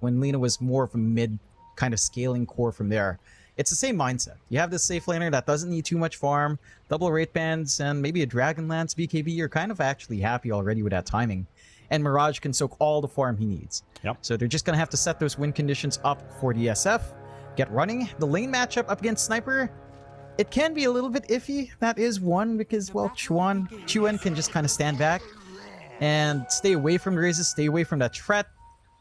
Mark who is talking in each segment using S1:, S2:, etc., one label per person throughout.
S1: when Lena was more of a mid kind of scaling core from there. It's the same mindset. You have this safe laner that doesn't need too much farm, double wraith bands, and maybe a Dragonlance BKB. You're kind of actually happy already with that timing. And Mirage can soak all the farm he needs.
S2: Yep.
S1: So they're just going to have to set those win conditions up for the SF, get running. The lane matchup up against Sniper, it can be a little bit iffy. That is one because, well, Chuan, Chuan can just kind of stand back and stay away from the razes, stay away from that threat.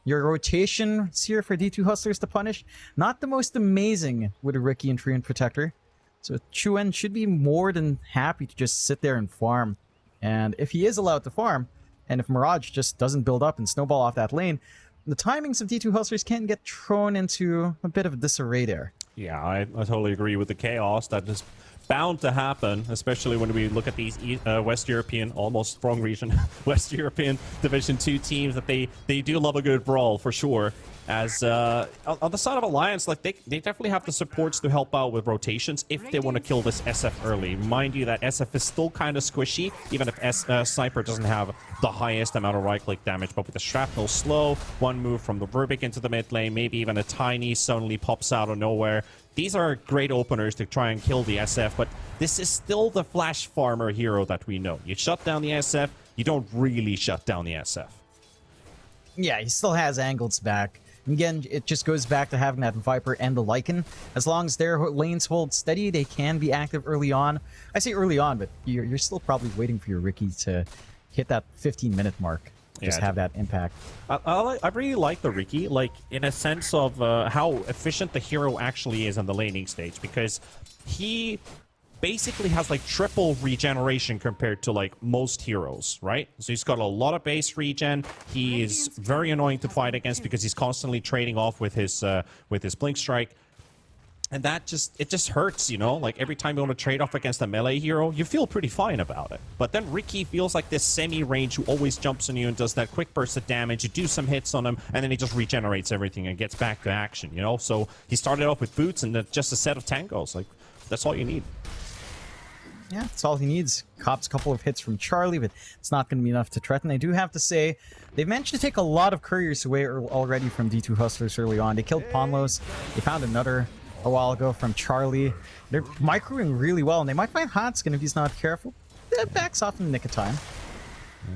S1: Your rotation here for D2 Hustlers to punish. Not the most amazing with a Riki and Treant Protector. So Chuan should be more than happy to just sit there and farm. And if he is allowed to farm, and if Mirage just doesn't build up and snowball off that lane, the timings of D2 Hustlers can get thrown into a bit of disarray there.
S2: Yeah, I, I totally agree with the chaos that is bound to happen, especially when we look at these uh, West European, almost wrong region, West European Division 2 teams that they, they do love a good brawl for sure. As uh, on the side of Alliance, like they, they definitely have the supports to help out with rotations if they want to kill this SF early. Mind you that SF is still kind of squishy, even if S uh, Sniper doesn't have the highest amount of right-click damage. But with the Shrapnel slow, one move from the Rubik into the mid lane, maybe even a tiny suddenly pops out of nowhere. These are great openers to try and kill the SF, but this is still the Flash Farmer hero that we know. You shut down the SF, you don't really shut down the SF.
S1: Yeah, he still has angles back. And Again, it just goes back to having that Viper and the Lycan. As long as their lanes hold steady, they can be active early on. I say early on, but you're, you're still probably waiting for your Riki to hit that 15-minute mark. Just
S2: Yeah,
S1: have that impact.
S2: I, I, I really like the Riki, like in a sense of uh, how efficient the hero actually is on the laning stage, because he basically has like triple regeneration compared to like most heroes, right? So he's got a lot of base regen. He is very annoying to fight against because he's constantly trading off with his uh, with his blink strike. And that just, it just hurts, you know? Like, every time you want to trade off against a melee hero, you feel pretty fine about it. But then Riki feels like this semi-range who always jumps on you and does that quick burst of damage. You do some hits on him, and then he just regenerates everything and gets back to action, you know? So he started off with boots and just a set of tangos. Like, that's all you need.
S1: Yeah, that's all he needs. Cops a couple of hits from Charlie, but it's not going to be enough to threaten. I do have to say, they've managed to take a lot of couriers away already from D2 Hustlers early on. They killed Ponlos. They found another a while ago from Charlie. They're microing really well, and they might find Hanskin if he's not careful. That backs off in the nick of time.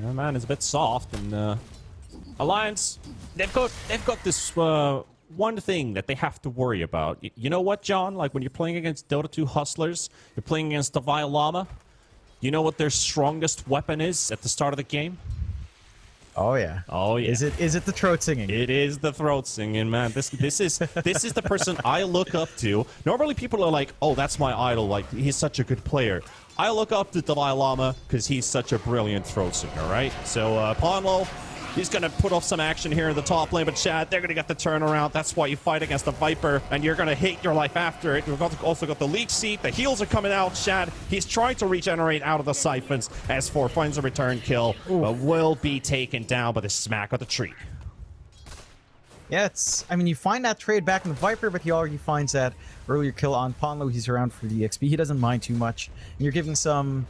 S2: Yeah, man, it's a bit soft, and uh, Alliance, they've got they've got this uh, one thing that they have to worry about. Y- you know what, John? Like when you're playing against Dota 2 hustlers, you're playing against the Vile Llama. You know what their strongest weapon is at the start of the game?
S1: Oh yeah.
S2: Oh yeah.
S1: Is it is it the throat singing?
S2: It is the throat singing, man. This this is this is the person I look up to. Normally, people are like, "Oh, that's my idol. Like he's such a good player." I look up to Dalai Lama because he's such a brilliant throat singer, right? So uh, Ponlo, he's gonna put off some action here in the top lane, but Shad, they're gonna get the turnaround. That's why you fight against the Viper, and you're gonna hate your life after it. We've also got the Leech Seed. The heals are coming out. Shad, he's trying to regenerate out of the siphons. S4 finds a return kill, but will be taken down by the smack of the tree.
S1: Yeah, it's. I mean, you find that trade back in the Viper, but he already finds that earlier kill on Ponlo. He's around for the XP. He doesn't mind too much. And you're giving some.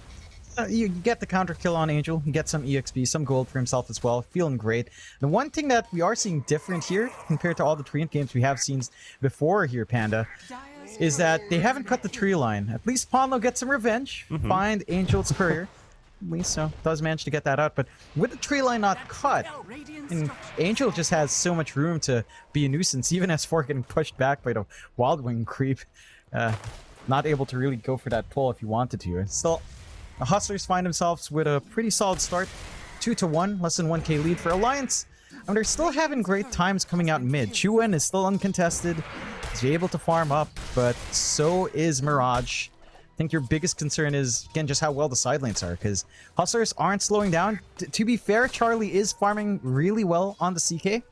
S1: Uh, you get the counter kill on Angel. You get some EXP, some gold for himself as well. Feeling great. The one thing that we are seeing different here compared to all the Treant games we have seen before here, Panda, is that they haven't cut the tree line. At least Ponlo gets some revenge. Find Angel's courier. At least so does manage to get that out. But with the tree line not cut, and Angel just has so much room to be a nuisance, even as for getting pushed back by the Wild Wing creep. Uh, not able to really go for that pull if he wanted to. And still, the Hustlers find themselves with a pretty solid start. 2 to 1, less than 1k lead for Alliance. And they're still having great times coming out mid. Chuan is still uncontested. He's able to farm up, but so is Mirage. I think your biggest concern is, again, just how well the side lanes are, because Hustlers aren't slowing down. T- to be fair, Charlie is farming really well on the CK.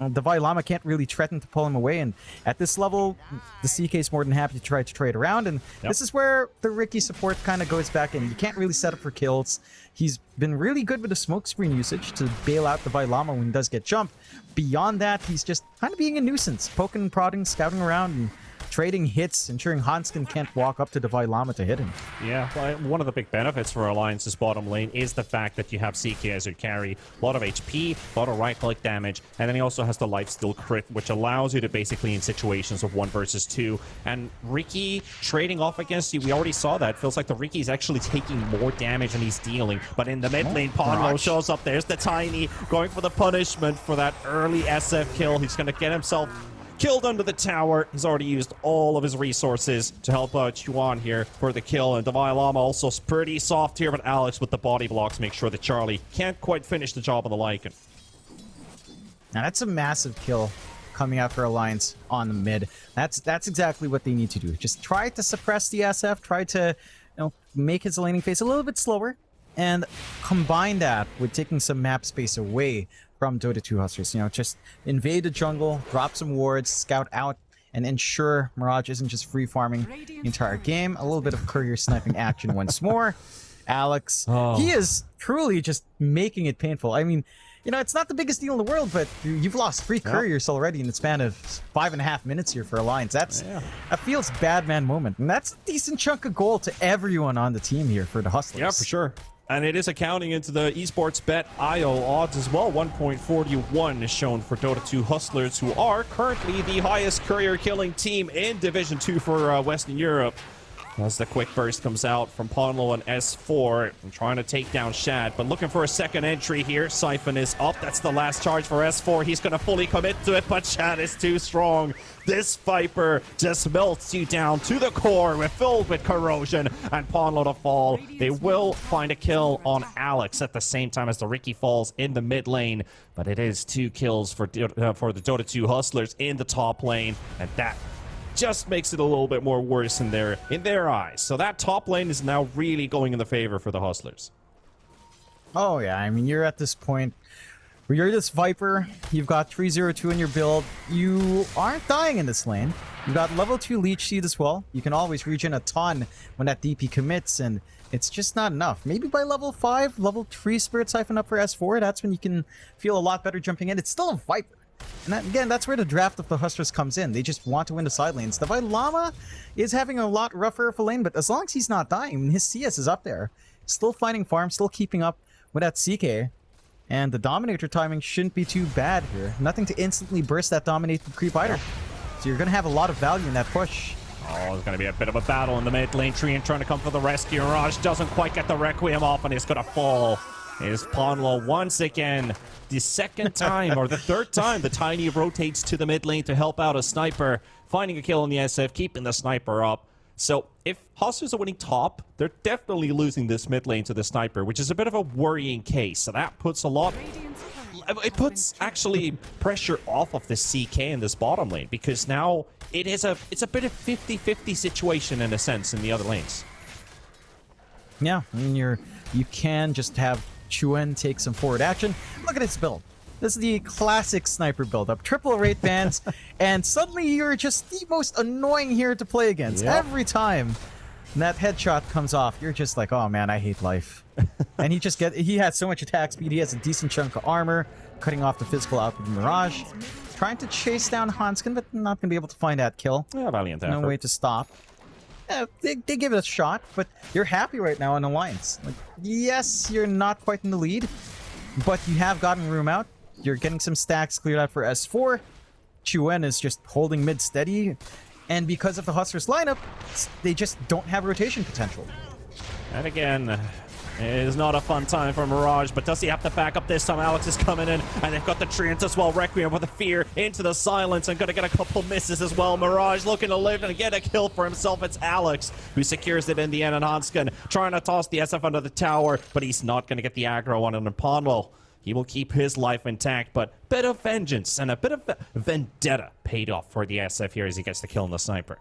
S1: Uh, the Vailama can't really threaten to pull him away, and at this level, the CK is more than happy to try to trade around, and
S2: Yep.
S1: this is where the Riki support kind of goes back in. You can't really set up for kills. He's been really good with the smoke screen usage to bail out the Vailama when he does get jumped. Beyond that, he's just kind of being a nuisance, poking and prodding, scouting around, and trading hits, ensuring Hanskin can't walk up to Divine Llama to hit him.
S2: Yeah, well, one of the big benefits for Alliance's bottom lane is the fact that you have CK as your carry. A lot of HP, a lot of right-click damage, and then he also has the lifesteal crit, which allows you to basically in situations of one versus two. And Riki trading off against you, we already saw that. Feels like the Riki is actually taking more damage than he's dealing. But in the mid oh, lane, Ponlo shows up. There's the Tiny going for the punishment for that early SF kill. He's going to get himself killed under the tower. He's already used all of his resources to help out Chuan here for the kill. And Divine Llama also pretty soft here, but Alex with the body blocks make sure that Charlie can't quite finish the job on the Lycan.
S1: Now that's a massive kill coming out for Alliance on the mid. That's that's exactly what they need to do. Just try to suppress the SF, try to you know make his laning phase a little bit slower, and combine that with taking some map space away from Dota 2 Hustlers. You know, just invade the jungle, drop some wards, scout out, and ensure Mirage isn't just free farming the entire game. A little bit of courier sniping action once more. Alex,
S2: Oh.
S1: he is truly just making it painful. I mean, you know, it's not the biggest deal in the world, but you've lost three couriers already in the span of five and a half minutes here for Alliance. That's
S2: Yeah.
S1: that feels bad man moment, and that's a decent chunk of gold to everyone on the team here for the Hustlers.
S2: Yeah, for sure. And it is accounting into the esports bet IO odds as well. 1.41 is shown for Dota 2 Hustlers, who are currently the highest courier killing team in Division 2 for uh, Western Europe. As the quick burst comes out from Ponlo and S4, and trying to take down Shad, but looking for a second entry here. Siphon is up. That's the last charge for S4. He's going to fully commit to it, but Shad is too strong. This Viper just melts you down to the core, with filled with corrosion, and Ponlo to fall. They will find a kill on Alex at the same time as the Riki falls in the mid lane, but it is two kills for uh, for the Dota 2 Hustlers in the top lane, and that just makes it a little bit more worse in their in their eyes. So that top lane is now really going in the favor for the Hustlers.
S1: Oh yeah, I mean you're at this point where you're this Viper, you've got 302 in your build, you aren't dying in this lane. You've got level 2 Leech Seed as well. You can always regen a ton when that DP commits, and it's just not enough. Maybe by level 5, level 3 Spirit Siphon up for S4, that's when you can feel a lot better jumping in. It's still a Viper. And that, again, that's where the draft of the Hustlers comes in. They just want to win the side lanes. Divine Llama is having a lot rougher of a lane, but as long as he's not dying, his CS is up there. Still finding farm, still keeping up with that CK. And the Dominator timing shouldn't be too bad here. Nothing to instantly burst that Dominator creep either. So you're going to have a lot of value in that push.
S2: Oh, it's going to be a bit of a battle in the mid lane. Treant trying to come for the rescue. Mirage doesn't quite get the Requiem off and he's going to fall. Is Ponlo once again. The second time, or the third time, the Tiny rotates to the mid lane to help out a sniper, finding a kill on the SF, keeping the sniper up. So if Hustlers are winning top, they're definitely losing this mid lane to the sniper, which is a bit of a worrying case. So that puts a lot it puts actually pressure off of the CK in this bottom lane because now it is a it's a bit of 50-50 situation in a sense in the other lanes.
S1: Yeah, I mean, you're, you can just have Chuan take some forward action. Look at his build. This is the classic sniper build-up. Triple wraith bands, and suddenly you're just the most annoying here to play against.
S2: Yep.
S1: Every time that headshot comes off, you're just like, oh man, I hate life. and he just get he has so much attack speed, he has a decent chunk of armor, cutting off the physical output of Mirage. Trying to chase down Hanskin, but not gonna be able to find that kill.
S2: Yeah, valiant effort.
S1: No way to stop. Yeah, they, they give it a shot, but you're happy right now in Alliance. Like, yes, you're not quite in the lead, but you have gotten room out. You're getting some stacks cleared out for S4. Chuan is just holding mid steady, and because of the Hustlers lineup, they just don't have rotation potential.
S2: And again, it is not a fun time for Mirage, but does he have to back up this time? Alex is coming in, and they've got the Treant as well. Requiem with the fear into the silence, and gonna get a couple misses as well. Mirage looking to live and get a kill for himself. It's Alex who secures it in the end, and Hanskin trying to toss the SF under the tower, but he's not gonna get the aggro on it. And Ponwell, he will keep his life intact, but bit of vengeance and a bit of vendetta paid off for the SF here as he gets the kill on the sniper.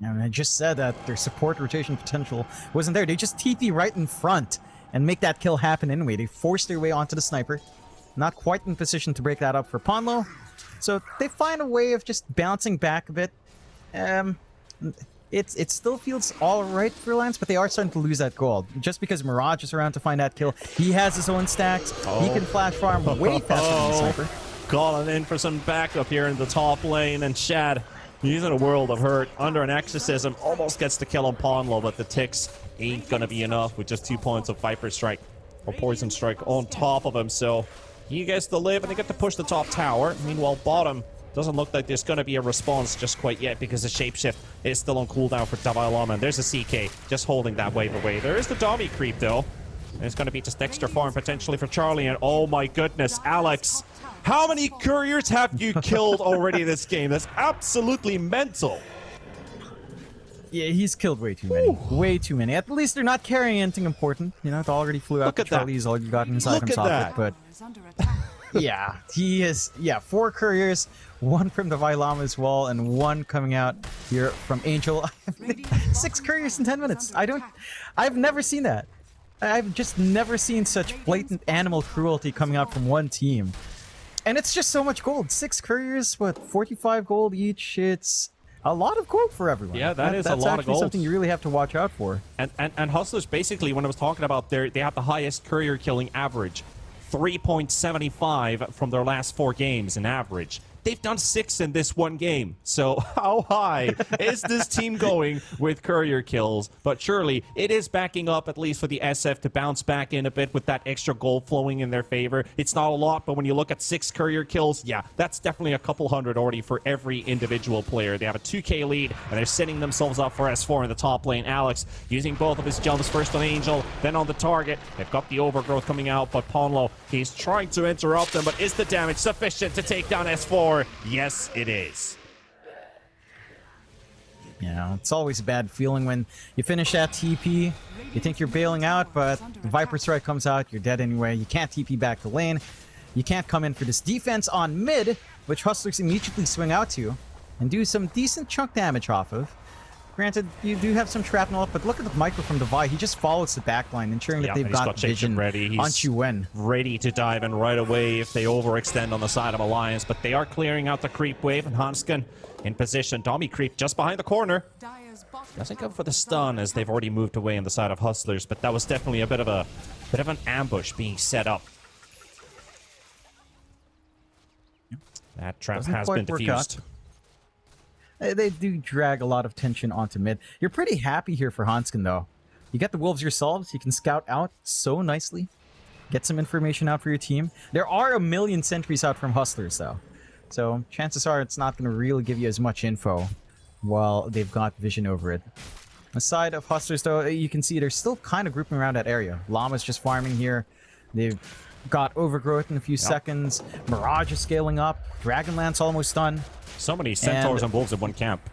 S1: And I just said that their support rotation potential wasn't there. They just TP right in front and make that kill happen anyway. They force their way onto the sniper. Not quite in position to break that up for Ponlo. So they find a way of just bouncing back a bit. Um, it's it still feels all right for Lance, but they are starting to lose that gold. Just because Mirage is around to find that kill, he has his own stacks. He
S2: Oh.
S1: can flash farm way faster than the sniper.
S2: Calling in for some backup here in the top lane, and Shad He's in a world of hurt. Under an exorcism, almost gets the kill on Ponlo, but the ticks ain't gonna be enough with just two points of Viper Strike or Poison Strike on top of him. So he gets to live and they get to push the top tower. Meanwhile, bottom doesn't look like there's gonna be a response just quite yet because the Shapeshift is still on cooldown for Dalai Lama. And there's a CK just holding that wave away. There is the Dami creep though. And it's gonna be just extra farm potentially for Charlie. And oh my goodness, Alex. How many couriers have you killed already in this game? That's absolutely mental.
S1: Yeah, he's killed way too many. Ooh. Way too many. At least they're not carrying anything important. You know, it already flew out
S2: Look
S1: to Charlie's all you got inside
S2: Look
S1: from socket,
S2: that.
S1: but yeah, he is yeah, four couriers, one from the Vailama as well, and one coming out here from Angel. Six couriers in ten minutes. I don't I've never seen that. I've just never seen such blatant animal cruelty coming out from one team. And it's just so much gold. Six couriers, what, 45 gold each? It's a lot of gold for everyone.
S2: Yeah, that, that is
S1: a
S2: lot of gold.
S1: something you really have to watch out for.
S2: And, and, and Hustlers, basically, when I was talking about their, they have the highest courier killing average. 3.75 from their last four games in average. They've done six in this one game. So how high is this team going with courier kills? But surely it is backing up at least for the SF to bounce back in a bit with that extra gold flowing in their favor. It's not a lot, but when you look at six courier kills, yeah, that's definitely a couple hundred already for every individual player. They have a 2k lead, and they're setting themselves up for S4 in the top lane. Alex using both of his jumps, first on Angel, then on the target. They've got the overgrowth coming out, but Ponlo, he's trying to interrupt them, but is the damage sufficient to take down S4? Yes, it is.
S1: You know, it's always a bad feeling when you finish that TP, you think you're bailing out, but the Viper Strike comes out, you're dead anyway, you can't TP back to lane, you can't come in for this defense on mid, which Hustlers immediately swing out to, and do some decent chunk damage off of. Granted, you do have some shrapnel but look at the micro from Devi. He just follows the backline, ensuring that they've got,
S2: got
S1: vision
S2: ready. He's
S1: on Chuan.
S2: Ready to dive in right away if they overextend on the side of Alliance, but they are clearing out the creep wave, and Hanskin in position. Dami creep just behind the corner. Doesn't go for the stun as they've already moved away on the side of Hustlers, but that was definitely a bit of a bit of an ambush being set up. That trap
S1: Doesn't
S2: has been
S1: Out. They do drag a lot of tension onto mid. You're pretty happy here for Hanskin, though. You get the wolves yourselves. You can scout out so nicely. Get some information out for your team. There are a million sentries out from Hustlers, though. So chances are it's not going to really give you as much info while they've got vision over it. Aside of Hustlers, though, you can see they're still kind of grouping around that area. Llama's just farming here. They've got Overgrowth in a few yep. seconds. Mirage is scaling up. Dragonlance almost done.
S2: So many centaurs and, and wolves in one camp.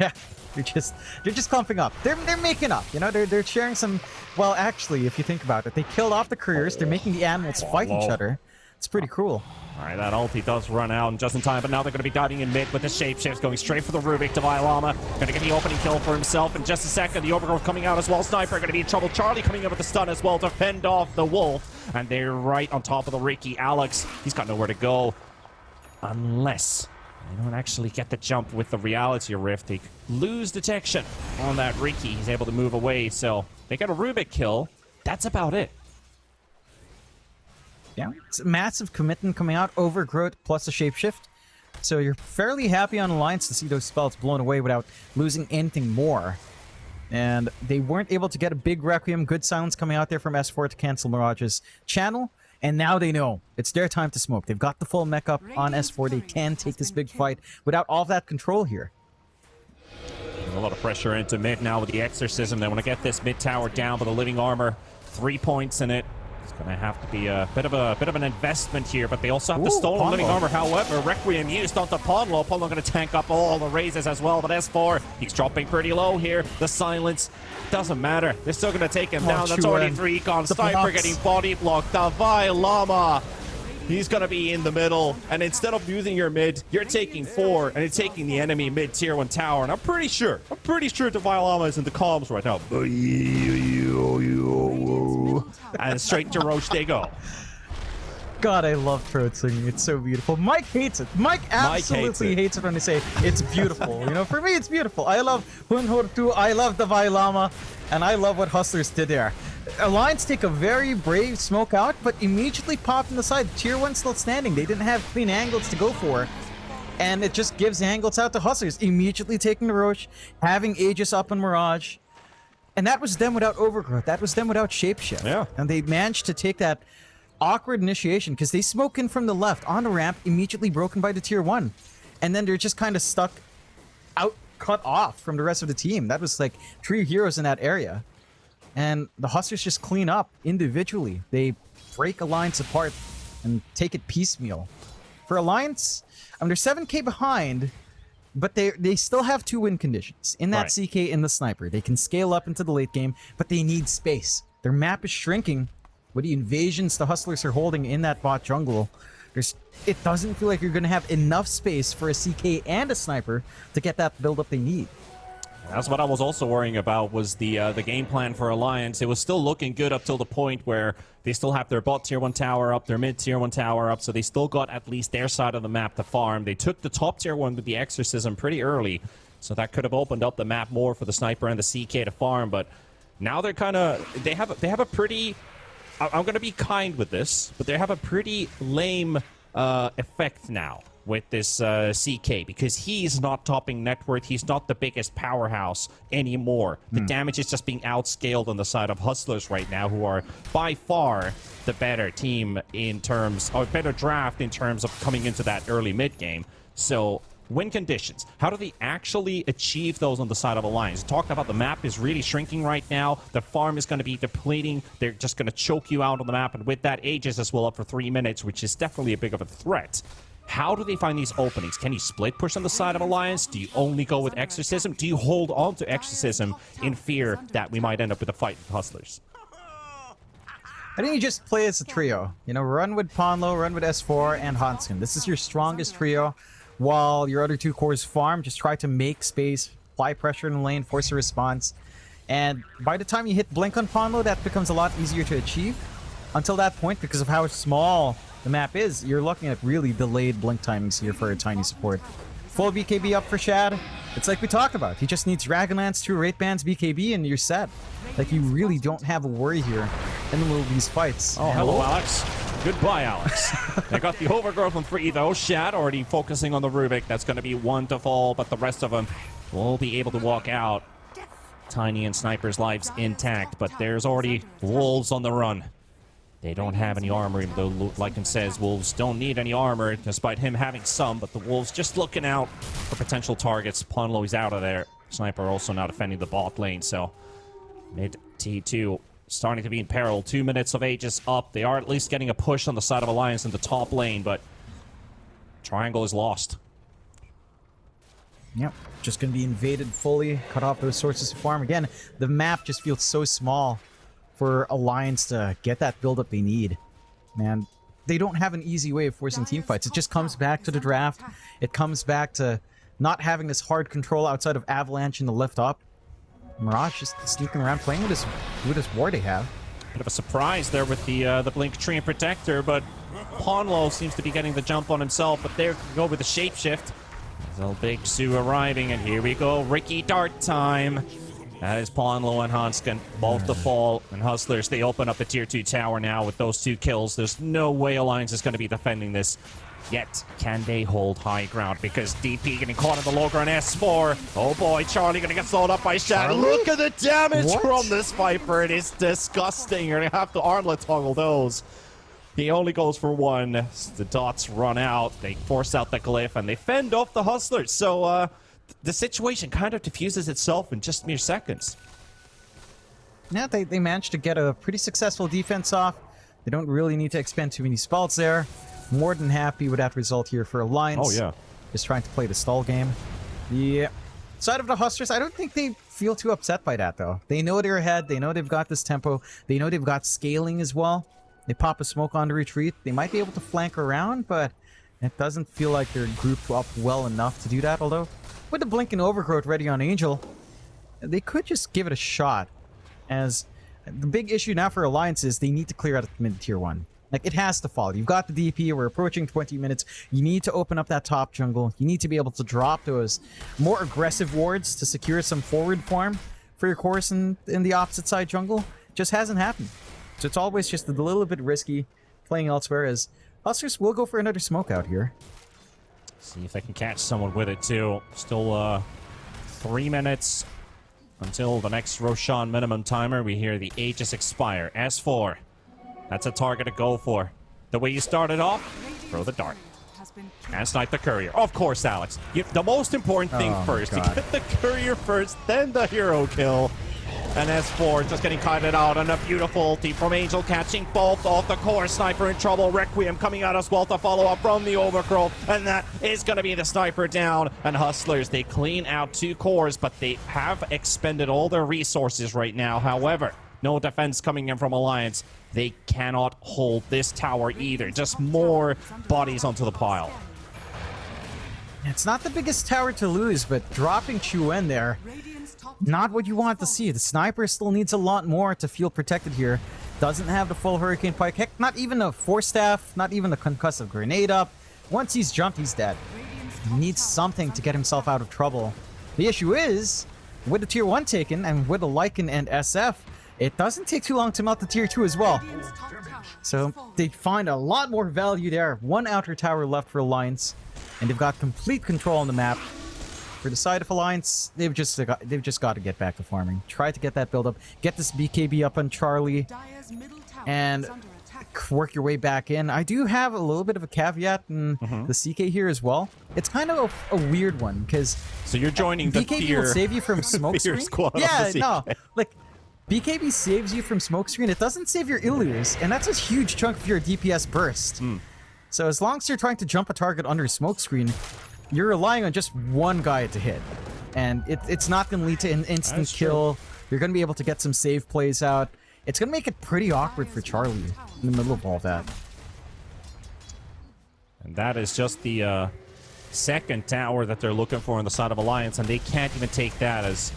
S1: Yeah, they're just they're just clumping up. They're they're making up. You know, they're they're sharing some. Well, actually, if you think about it, they killed off the couriers. They're making the animals fight each other. It's pretty cruel.
S2: All right, that ulti does run out and just in time, but now they're going to be diving in mid with the shapeshifts going straight for the Rubik. Devi Lama going to get the opening kill for himself in just a second. The overgrowth coming out as well. Sniper going to be in trouble. Charlie coming in with the stun as well to fend off the wolf. And they're right on top of the Riki. Alex, he's got nowhere to go. Unless they don't actually get the jump with the reality rift. They lose detection on that Riki. He's able to move away, so they get a Rubik kill. That's about it.
S1: Yeah, it's massive commitment coming out, overgrowth plus a shapeshift. So you're fairly happy on Alliance to see those spells blown away without losing anything more. And they weren't able to get a big Requiem, good silence coming out there from S4 to cancel Mirage's channel. And now they know it's their time to smoke. They've got the full mech up on S4. They can take this big fight without all that control here.
S2: There's a lot of pressure into mid now with the Exorcism. They want to get this mid tower down but the Living Armor. Three points in it. It's going to have to be a bit of a bit of an investment here, but they also have Ooh, the stolen Ponlo. living armor. However, Requiem used onto Ponlo. Ponlo going to tank up all the razes as well, but S4, he's dropping pretty low here. The silence doesn't matter. They're still going to take him oh, down. That's already three gone. Sniper getting body blocked. Davai Lama. He's going to be in the middle. And instead of using your mid, you're taking four and you're taking the enemy mid tier one tower. And I'm pretty sure, I'm pretty sure Davai Lama is in the comms right now. And straight to Rosh they go.
S1: God, I love throat singing. It's so beautiful. Mike hates it. Mike absolutely Mike hates, hates, it. when they say it's beautiful. you know, for me, it's beautiful. I love Huun-Huur-Tu. I love the Vailama. And I love what Hustlers did there. Alliance take a very brave smoke out, but immediately pop in the side. Tier 1 still standing. They didn't have clean angles to go for. And it just gives angles out to Hustlers, immediately taking the Rosh, having Aegis up in Mirage. And that was them without Overgrowth. That was them without Shapeshift.
S2: Yeah.
S1: And they managed to take that awkward initiation because they smoke in from the left on the ramp, immediately broken by the tier 1. And then they're just kind of stuck out, cut off from the rest of the team. That was like three heroes in that area. And the Hustlers just clean up individually. They break Alliance apart and take it piecemeal. For Alliance, I mean, they're 7k behind, but they they still have two win conditions. In that
S2: Right.
S1: CK in the Sniper, they can scale up into the late game, but they need space. Their map is shrinking with the invasions the Hustlers are holding in that bot jungle. There's, it doesn't feel like you're going to have enough space for a CK and a Sniper to get that build up they need.
S2: That's what I was also worrying about was the uh, the game plan for Alliance. It was still looking good up till the point where they still have their bot tier 1 tower up, their mid tier 1 tower up, so they still got at least their side of the map to farm. They took the top tier 1 with the Exorcism pretty early, so that could have opened up the map more for the Sniper and the CK to farm, but now they're kind of... They have, a- they have a pretty... I'm going to be kind with this, but they have a pretty lame uh, effect now with this uh, CK because he's not topping net worth. He's not the biggest powerhouse anymore. The damage is just being outscaled on the side of Hustlers right now, who are by far the better team in terms, or better draft in terms of coming into that early mid game. So. Win conditions. How do they actually achieve those on the side of Alliance? Talked about the map is really shrinking right now. The farm is going to be depleting. They're just going to choke you out on the map. And with that, Aegis as well up for three minutes, which is definitely a big of a threat. How do they find these openings? Can you split push on the side of Alliance? Do you only go with Exorcism? Do you hold on to Exorcism in fear that we might end up with a fight with Hustlers?
S1: I think you just play as a trio. You know, run with Ponlo, run with S4, and Hanskin. This is your strongest trio, while your other two cores farm. Just try to make space, apply pressure in the lane, force a response. And by the time you hit Blink on Ponlo, that becomes a lot easier to achieve. Until that point, because of how small the map is, you're looking at really delayed Blink timings here for a tiny support. Full BKB up for Shad. It's like we talked about. He just needs Dragonlance, two Wraith Bands, BKB, and you're set. Like, you really don't have a worry here in the middle of these fights.
S2: Oh,
S1: And-
S2: hello, Alex. Goodbye, Alex. they got the overgrowth on free, though. Shad already focusing on the Rubik. That's going to be one to fall, but the rest of them will be able to walk out. Tiny and Sniper's lives intact, but there's already Wolves on the run. They don't have any armor, even though Lycan says Wolves don't need any armor, despite him having some, but the Wolves just looking out for potential targets. Ponlo is out of there. Sniper also now defending the bot lane, so mid T2 starting to be in peril. Two minutes of Aegis up. They are at least getting a push on the side of Alliance in the top lane, but Triangle is lost.
S1: Yep, just gonna be invaded fully, cut off those sources of farm. Again, the map just feels so small for Alliance to get that build-up they need. Man, they don't have an easy way of forcing team fights. It just comes back to the draft. It comes back to not having this hard control outside of Avalanche in the lift up. Mirage just sneaking around playing with this with this war they have.
S2: Bit of a surprise there with the uh, the Blink Treant Protector, but Ponlo seems to be getting the jump on himself, but there go with the shapeshift. Big Sue arriving, and here we go, Riki Dart time. That is Ponlo and Hanskin, both the fall, and Hustlers, they open up the tier 2 tower now with those two kills. There's no way Alliance is going to be defending this. Yet, can they hold high ground? Because DP getting caught in the low ground S4. Oh boy, Charlie gonna get slowed up by Shad. Look at the damage
S1: What?
S2: from this Viper. It is disgusting. You're gonna have to armlet toggle those. He only goes for one. The dots run out. They force out the glyph and they fend off the hustlers. So uh, the situation kind of diffuses itself in just mere seconds.
S1: Yeah, they, they managed to get a pretty successful defense off. They don't really need to expend too many spells there. More than happy with that result here for Alliance.
S2: Oh, yeah.
S1: Just trying to play the stall game. The side of the Hustlers, I don't think they feel too upset by that, though. They know they're ahead. They know they've got this tempo. They know they've got scaling as well. They pop a smoke on the retreat. They might be able to flank around, but it doesn't feel like they're grouped up well enough to do that. Although, with the Blink and Overgrowth ready on Angel, they could just give it a shot. As the big issue now for Alliance is they need to clear out mid tier one. Like it has to fall. You've got the DP. We're approaching 20 minutes. You need to open up that top jungle. You need to be able to drop those more aggressive wards to secure some forward farm for your course in, in the opposite side jungle. Just hasn't happened. So it's always just a little bit risky playing elsewhere as Hustlers will go for another smoke out here.
S2: See if they can catch someone with it too. Still uh, three minutes until the next Roshan minimum timer. We hear the Aegis expire. S4. That's a target to go for. The way you started off, throw the dart. And snipe the courier. Of course, Alex. You, the most important thing
S1: Oh
S2: first. You get the courier first, then the hero kill. And S4 just getting kited out and a beautiful ulti from Angel catching both off the core. Sniper in trouble. Requiem coming out as well to follow up from the overgrowth. And that is going to be the sniper down. And Hustlers, they clean out two cores, but they have expended all their resources right now. However, no defense coming in from Alliance. They cannot hold this tower either. Just more bodies onto the pile.
S1: It's not the biggest tower to lose, but dropping Chuan there, not what you want to see. The sniper still needs a lot more to feel protected here. Doesn't have the full Hurricane Pike. Heck, not even a Force Staff, not even the Concussive Grenade up. Once he's jumped, he's dead. He needs something to get himself out of trouble. The issue is, with the Tier 1 taken, and with the Lycan and SF, it doesn't take too long to melt the Tier 2 as well. So they find a lot more value there. One outer tower left for Alliance, and they've got complete control on the map. For the side of Alliance, they've just got, they've just got to get back to farming. Try to get that build up, get this BKB up on Charlie, and work your way back in. I do have a little bit of a caveat in the CK here as well. It's kind of a, a weird one because
S2: So you're joining the
S1: BKB
S2: tier.
S1: will save you from smoke
S2: fear
S1: screen.
S2: squad
S1: yeah,
S2: the
S1: no, like BKB saves you from smoke screen. It doesn't save your Illus, and that's a huge chunk of your DPS burst.
S2: Hmm.
S1: So as long as you're trying to jump a target under smoke screen, you're relying on just one guy to hit, and it, it's not going to lead to an instant
S2: That's true.
S1: kill. You're going to be able to get some save plays out. It's going to make it pretty awkward for Charlie in the middle of all that.
S2: And that is just the uh, second tower that they're looking for on the side of Alliance, and they can't even take that as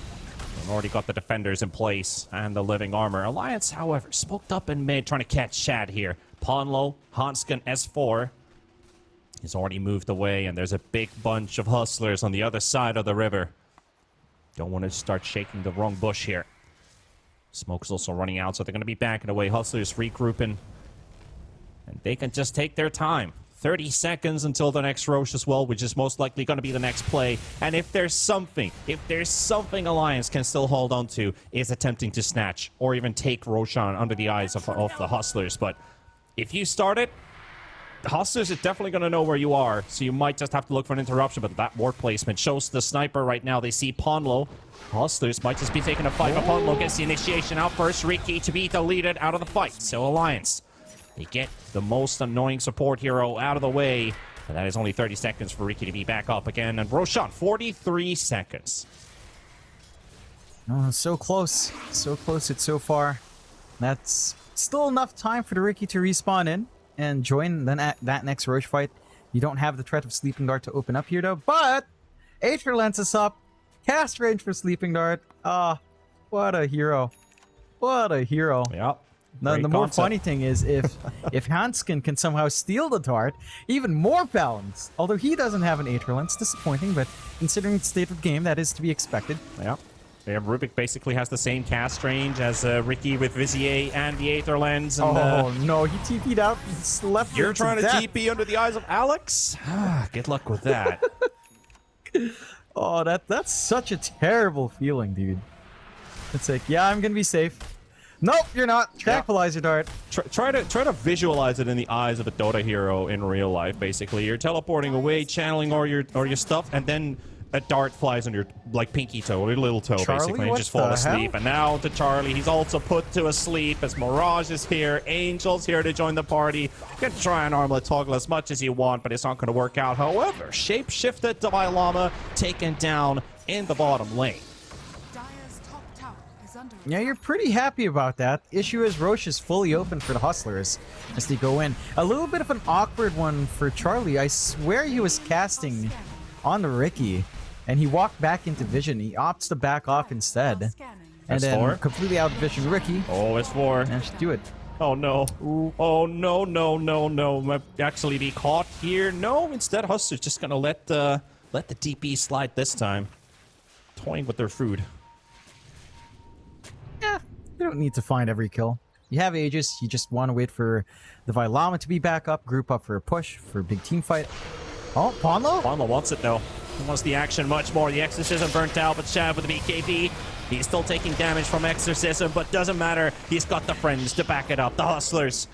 S2: they've already got the defenders in place and the living armor. Alliance, however, smoked up in mid, trying to catch Shad here. Ponlo, Hanskin, S4. He's already moved away, and there's a big bunch of hustlers on the other side of the river. Don't want to start shaking the wrong bush here. Smoke's also running out, so they're going to be backing away. Hustlers regrouping. And they can just take their time. 30 seconds until the next Rosh as well, which is most likely going to be the next play. And if there's something, if there's something Alliance can still hold on to, is attempting to snatch or even take Roshan under the eyes of, of the Hustlers. But if you start it, the is definitely going to know where you are, so you might just have to look for an interruption. But that ward placement shows the sniper right now. They see Ponlo. Hustlers might just be taking a fight, but Ponlo gets the initiation out first. Riki to be deleted out of the fight. So Alliance, they get the most annoying support hero out of the way. And that is only 30 seconds for Riki to be back up again. And Roshan, 43 seconds.
S1: Oh, so close. So close it's so far. That's still enough time for the Riki to respawn in and join then at that next Rosh fight. You don't have the threat of Sleeping Dart to open up here though, but Aether Lens is up. Cast range for Sleeping Dart. Ah, what a hero. What a hero.
S2: Yep.
S1: Now, the more funny thing is if if Hanskin can somehow steal the dart, even more balance. Although he doesn't have an Aether Lens, disappointing, but considering the state of game, that is to be expected.
S2: Yeah. Yeah, Rubik basically has the same cast range as uh, Riki with Vizier and the Aether Lens. And, uh,
S1: Oh no, he TP'd out and slept
S2: You're trying to
S1: death.
S2: TP under the eyes of Alex? Ah, Good luck with that.
S1: Oh, that that's such a terrible feeling, dude. It's like, yeah, I'm gonna be safe. Nope, you're not. Tranquilizer dart.
S2: try, try to try to visualize it in the eyes of a Dota hero in real life. Basically, you're teleporting away, channeling all your or your stuff, and then a dart flies on your like pinky toe or your little toe,
S1: Charlie,
S2: basically, and
S1: what
S2: just fall asleep.
S1: hell?
S2: And now to Charlie, he's also put to asleep as Mirage is here, Angel's here to join the party. You can try and armlet toggle as much as you want, but it's not going to work out. However, shapeshifted Dalai Lama taken down in the bottom lane.
S3: Dire's top tower is under
S1: Yeah, you're pretty happy about that. Issue is Rosh is fully open for the Hustlers as they go in. A little bit of an awkward one for Charlie. I swear he was casting on the Riki, and he walked back into vision. He opts to back off instead, and then
S2: S4.
S1: completely out vision Riki.
S2: Oh, it's four.
S1: Managed to do it.
S2: Oh no. Oh no, no, no, no. Might actually be caught here. No, instead Hustler's just gonna let uh let the DP slide this time. Toying with their food.
S1: Yeah, you don't need to find every kill. You have Aegis, you just want to wait for the Vilama to be back up, group up for a push, for a big team fight. Oh, Ponlo?
S2: Ponlo wants it though. He wants the action much more. The Exorcism burnt out, but Shad with the BKB. He's still taking damage from Exorcism, but doesn't matter. He's got the friends to back it up. The Hustlers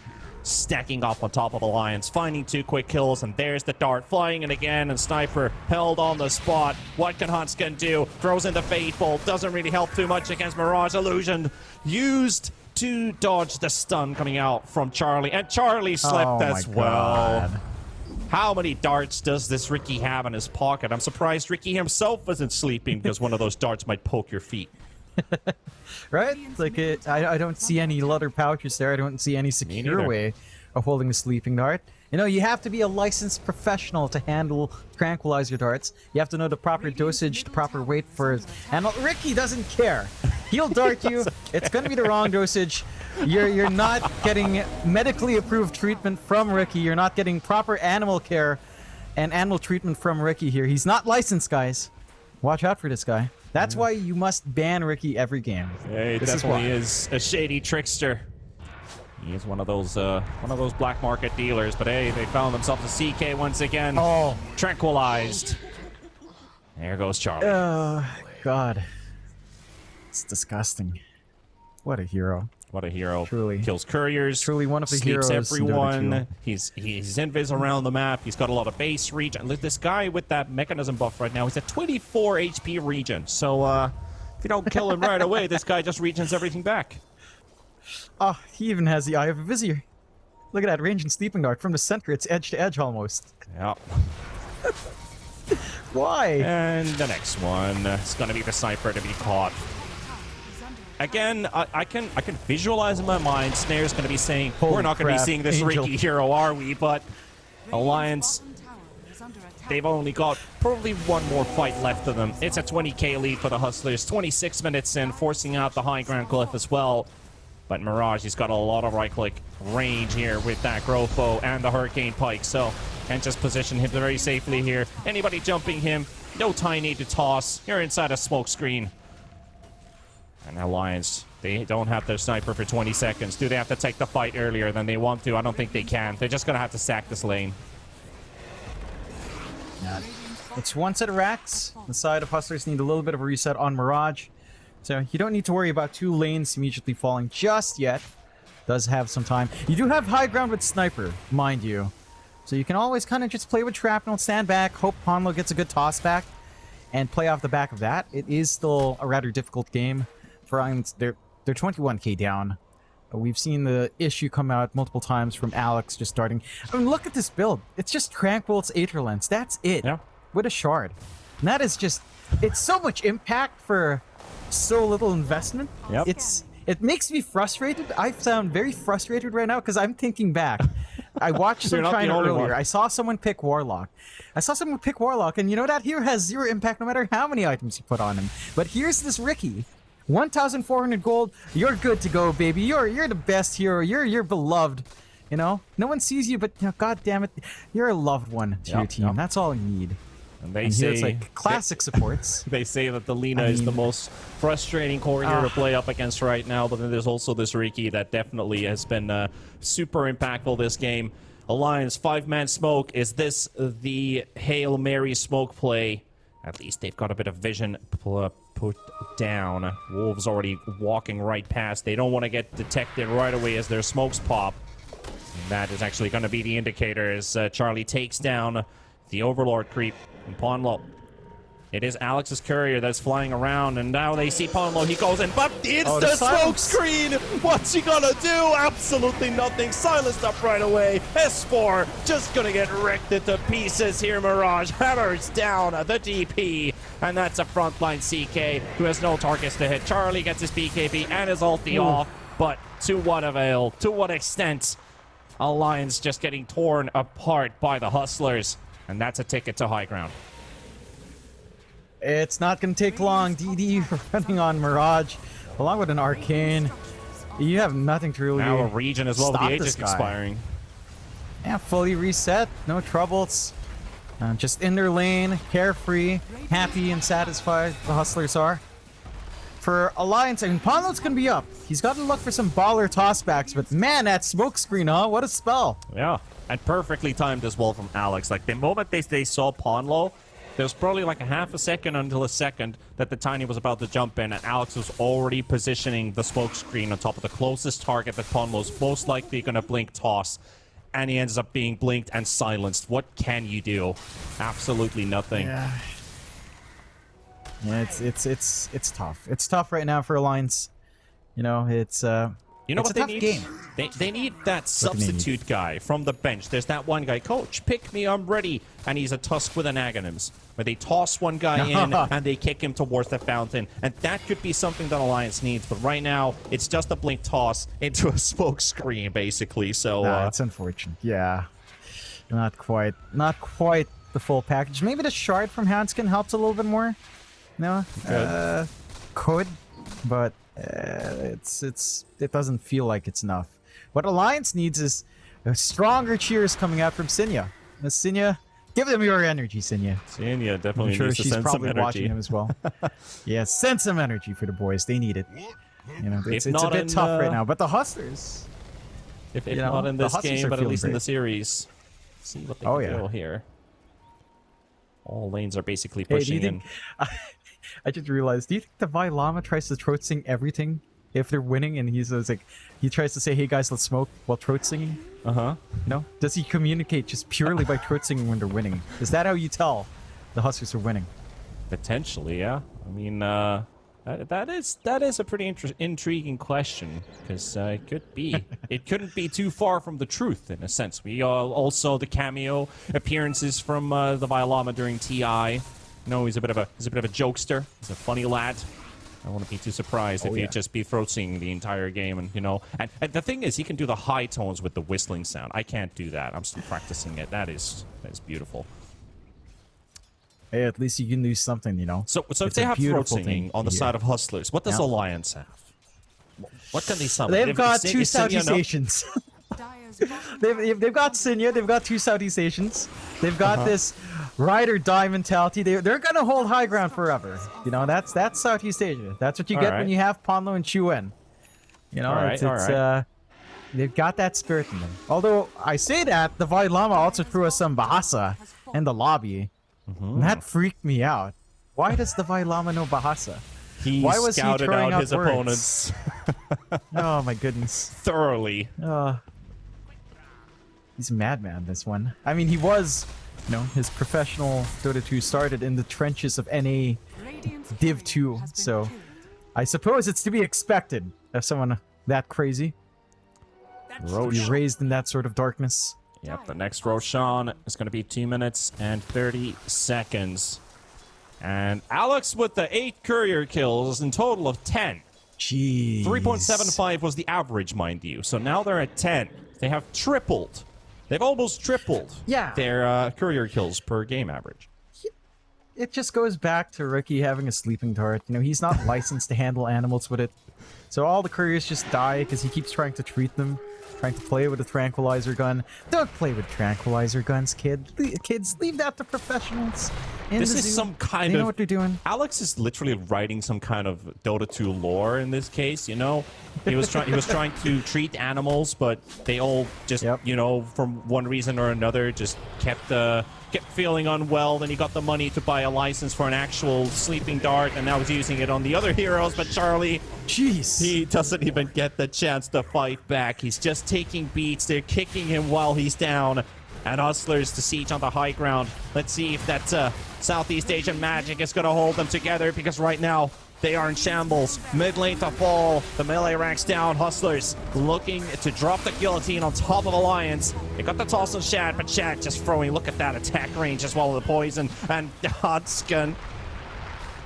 S2: stacking up on top of Alliance, finding two quick kills, and there's the dart flying in again, and Sniper held on the spot. What can Hanskin do? Throws in the Faithful, doesn't really help too much against Mirage Illusion. Used to dodge the stun coming out from Charlie, and Charlie slipped
S1: Oh
S2: as well.
S1: God.
S2: How many darts does this Riki have in his pocket? I'm surprised Riki himself isn't sleeping because one of those darts might poke your feet.
S1: Right? Like, it, I, I don't see any leather pouches there. I don't see any secure way of holding a sleeping dart. You know, you have to be a licensed professional to handle tranquilizer darts. You have to know the proper dosage, the proper weight for it. And Riki doesn't care. He'll dart you. It's going to be the wrong dosage. You're you're not getting medically approved treatment from Riki. You're not getting proper animal care and animal treatment from Riki here. He's not licensed, guys. Watch out for this guy. That's why you must ban Riki every game.
S2: Yeah, he
S1: This is
S2: definitely
S1: why.
S2: is, a shady trickster. He is one of those uh, one of those black market dealers, but hey, they found themselves a CK once again.
S1: Oh.
S2: Tranquilized. There goes Charlie.
S1: Oh, God. It's disgusting. What a hero.
S2: What a hero.
S1: Truly.
S2: Kills couriers.
S1: Truly one of the heroes
S2: everyone. He's he's invis around the map. He's got a lot of base reach. And this guy with that mechanism buff right now, he's at 24 HP regen. So uh, if you don't kill him right away, this guy just regions everything back.
S1: Oh, he even has the Eye of a Vizier. Look at that range and sleeping dart from the center. It's edge to edge almost.
S2: Yeah.
S1: Why?
S2: And the next one is going to be the sniper to be caught. Again, I, I can I can visualize in my mind Snare's going to be saying,
S1: Holy
S2: "We're not going to be seeing this
S1: Angel.
S2: Riki hero, are we?" But Alliance
S3: bottom tower is under attack.
S2: They've only got probably one more fight left of them. It's a 20k lead for the Hustlers. 26 minutes in, forcing out the high ground cliff as well. But Mirage, he's got a lot of right-click range here with that growth bow and the Hurricane Pike, so can just position him very safely here. Anybody jumping him, no tiny to toss. You're inside a smoke screen. And Alliance, they don't have their sniper for 20 seconds. Do they have to take the fight earlier than they want to? I don't think they can. They're just going to have to sack this lane.
S1: It's one set of racks. The side of Hustlers need a little bit of a reset on Mirage. So you don't need to worry about two lanes immediately falling just yet. Does have some time. You do have high ground with Sniper, mind you. So you can always kind of just play with Shrapnel, stand back, hope Ponlo gets a good toss back, and play off the back of that. It is still a rather difficult game for. They're, they're 21k down. Uh, We've seen the issue come out multiple times from Alex just starting. I mean, look at this build. It's just Tranquil, it's Aetherlens. That's it.
S2: Yeah.
S1: With a shard. And that is just, it's so much impact for so little investment.
S2: Yep.
S1: It's, it makes me frustrated. I sound very frustrated right now because I'm thinking back. I watched China earlier.
S2: one.
S1: I saw someone pick Warlock. I saw someone pick Warlock, and you know that hero has zero impact no matter how many items you put on him. But here's this Riki. 1,400 gold. You're good to go, baby. You're you're the best hero. You're you're beloved. You know, no one sees you, but you know, God damn it, you're a loved one to your team.
S2: yep.
S1: That's all you need.
S2: And they
S1: And
S2: say
S1: it's like classic supports.
S2: They say that the Lina
S1: I
S2: is the most frustrating core hero to
S1: Ah.
S2: play up against right now, but then there's also this Riki that definitely has been uh, super impactful this game. Alliance five-man smoke. Is this the Hail Mary smoke play? At least they've got a bit of vision put down. Wolves already walking right past. They don't want to get detected right away as their smokes pop. And that is actually going to be the indicator as uh, Charlie takes down the Overlord creep Ponlo. It is Alex's courier that's flying around, and now they see Ponlo. He goes in, but it's
S1: Oh,
S2: the,
S1: the
S2: smoke screen! What's he gonna do? Absolutely nothing. Silenced up right away. S4 just gonna get wrecked into pieces here. Mirage hammers down the DP, and that's a frontline CK who has no targets to hit. Charlie gets his BKB and his ulti off, but to what avail? To what extent? Alliance just getting torn apart by the Hustlers, and that's a ticket to high ground.
S1: It's not going to take long. DD running on Mirage, along with an Arcane. You have nothing to really
S2: Now a region as well.
S1: stop
S2: The age is
S1: guy.
S2: expiring.
S1: Yeah, fully reset. No troubles. Uh, just in their lane, carefree, happy and satisfied. The Hustlers are. For Alliance, I mean, Ponlo's going to be up. He's got to look for some baller tossbacks, but man, that smoke screen, huh? What a spell.
S2: Yeah. And perfectly timed as well from Alex. Like the moment they, they saw Ponlo, there was probably like a half a second until a second that the Tiny was about to jump in, and Alex was already positioning the smoke screen on top of the closest target that Ponlo's most likely going to blink toss. And he ends up being blinked and silenced. What can you do? Absolutely nothing.
S1: Yeah. Yeah, it's it's it's it's tough. It's tough right now for Alliance. You know, it's uh
S2: You know
S1: it's
S2: what
S1: a
S2: they
S1: tough
S2: need?
S1: game.
S2: They, they need that substitute guy from the bench. There's that one guy, coach, pick me, I'm ready. And he's a tusk with an Aghanims. Where they toss one guy in and they kick him towards the fountain. And that could be something that Alliance needs. But right now, it's just a blink toss into a smoke screen, basically. So,
S1: Nah,
S2: uh,
S1: it's unfortunate. Yeah. Not quite not quite the full package. Maybe the shard from Hanskin helps a little bit more. No?
S2: Could.
S1: Uh, could, but it's it's it doesn't feel like it's enough. What Alliance needs is a stronger cheers coming out from Sinya. Uh, Sinya, give them your energy, Sinya.
S2: Senia definitely
S1: I'm sure
S2: needs to
S1: she's
S2: send some
S1: probably watching him as well. yeah, send some energy for the boys. They need it. You know, it's, it's a bit
S2: in,
S1: tough right
S2: uh,
S1: now. But the Hustlers,
S2: If, if
S1: you know,
S2: not in this game, but at least in the series. See what they
S1: Oh,
S2: can
S1: yeah.
S2: do here. All lanes are basically
S1: Hey,
S2: pushing
S1: you
S2: in.
S1: I just realized. Do you think the Vi Lama tries to throat sing everything if they're winning, and he's like, he tries to say, "Hey guys, let's smoke" while throat singing?
S2: Uh huh.
S1: You know? Does he communicate just purely by throat singing when they're winning? Is that how you tell the Hustlers are winning?
S2: Potentially, yeah. I mean, uh, that, that is that is a pretty intriguing question because uh, it could be. it couldn't be too far from the truth in a sense. We uh, also the cameo appearances from uh, the Violama during Ti. You know, he's a bit of a he's a bit of a jokester. He's a funny lad. I wouldn't be too surprised if
S1: Oh,
S2: he'd
S1: yeah.
S2: just be throat singing the entire game, and you know, and, and the thing is, he can do the high tones with the whistling sound. I can't do that. I'm still practicing it. That is that is beautiful.
S1: Hey, at least you can do something, you know.
S2: So, so if they have throat singing on the
S1: to
S2: side of Hustlers, what does
S1: Yeah.
S2: Alliance have? What can they summon?
S1: They've
S2: If-
S1: got
S2: is-
S1: two
S2: is Sinya
S1: Saudi stations. They've, they've, they've got Sinya, they've got two Saudi stations. They've got
S2: Uh-huh.
S1: this ride or die mentality. They, they're gonna hold high ground forever. You know, that's that's Southeast Asia. That's what you get when you have Ponlo and Chuan. You know,
S2: Alright,
S1: it's, it's
S2: alright.
S1: uh they've got that spirit in them. Although I say that, the Vai Lama also threw us some Bahasa in the lobby.
S2: Mm-hmm.
S1: And that freaked me out. Why does the Vai Lama know Bahasa?
S2: He
S1: Why was he throwing
S2: out
S1: out
S2: his
S1: words?
S2: opponents
S1: Oh my goodness.
S2: thoroughly.
S1: Uh, he's a madman, this one. I mean, he was, you know, his professional Dota 2 started in the trenches of NA. Div 2, so- I suppose it's to be expected of someone that crazy to be raised in that sort of darkness.
S2: Yep, the next Roshan is going to be 2 minutes and 30 seconds. And Alex with the 8 courier kills in total of 10.
S1: Jeez.
S2: 3.75 was the average, mind you. So now they're at 10. They have tripled. They've almost tripled
S1: Yeah.
S2: their uh, courier kills per game average.
S1: It just goes back to Riki having a sleeping dart. You know, he's not licensed to handle animals with it. So all the couriers just die because he keeps trying to treat them, trying to play with a tranquilizer gun. Don't play with tranquilizer guns, kid. Le- kids, leave that to professionals.
S2: This
S1: the
S2: is
S1: zoo.
S2: some kind
S1: they know what they're doing.
S2: Alex is literally writing some kind of Dota 2 lore in this case, you know? He was trying he was trying to treat animals, but they all just
S1: Yep.
S2: you know, from one reason or another just kept uh kept feeling unwell, then he got the money to buy a license for an actual sleeping dart and now he's using it on the other heroes, but Charlie
S1: Jeez.
S2: he doesn't even get the chance to fight back. He's just taking beats. They're kicking him while he's down. And Hustlers to siege on the high ground. Let's see if that uh, Southeast Asian magic is going to hold them together because right now they are in shambles. Mid lane to fall. The melee ranks down. Hustlers looking to drop the guillotine on top of Alliance. They got the toss on Shad, but Shad just throwing. Look at that attack range as well as the poison. And Hanskin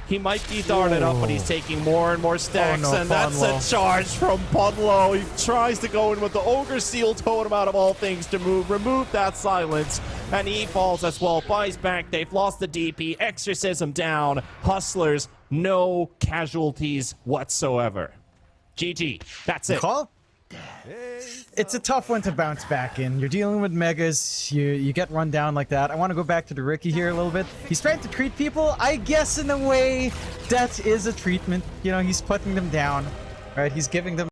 S2: he might be darted up, but he's taking more and more oh, stacks,
S1: Oh, no,
S2: and that's a charge from Ponlo. He tries to go in with the Ogre Seal Totem out of all things to move, remove that silence, and he falls as well. Buys back. They've lost the DP. Exorcism down. Hustlers, no casualties whatsoever. GG. That's it.
S1: Call? It's a tough one to bounce back in. You're dealing with megas. You you get run down like that. I want to go back to the Riki here a little bit. He's trying to treat people. I guess in a way that is a treatment. You know, he's putting them down. Right? He's giving them